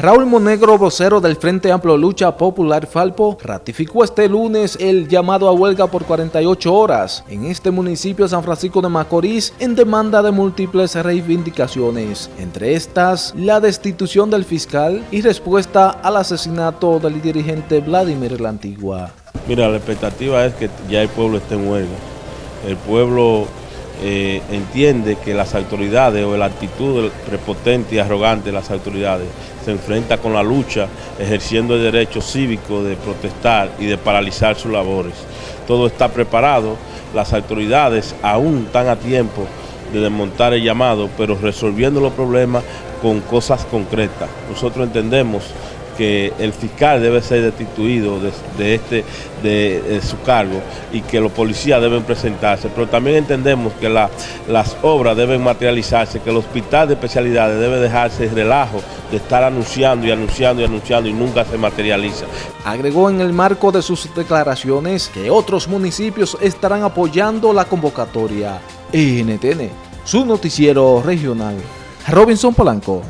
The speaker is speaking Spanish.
Raúl Monegro, vocero del Frente Amplio Lucha Popular Falpo, ratificó este lunes el llamado a huelga por 48 horas en este municipio de San Francisco de Macorís en demanda de múltiples reivindicaciones, entre estas la destitución del fiscal y respuesta al asesinato del dirigente Vladimir La Antigua. Mira, la expectativa es que ya el pueblo esté en huelga. El pueblo eh, entiende que las autoridades o la actitud prepotente y arrogante de las autoridades se enfrenta con la lucha ejerciendo el derecho cívico de protestar y de paralizar sus labores. Todo está preparado, las autoridades aún están a tiempo de desmontar el llamado, pero resolviendo los problemas con cosas concretas. Nosotros entendemos que el fiscal debe ser destituido de, este, de, su cargo y que los policías deben presentarse, pero también entendemos que las obras deben materializarse, que el hospital de especialidades debe dejarse el relajo de estar anunciando y anunciando y anunciando y nunca se materializa. Agregó en el marco de sus declaraciones que otros municipios estarán apoyando la convocatoria. NTN, su noticiero regional. Robinson Polanco.